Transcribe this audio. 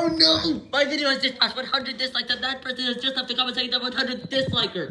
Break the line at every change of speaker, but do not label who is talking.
Oh no!
My video has just passed 100 dislikes and that person has just left a comment saying that 100 disliker.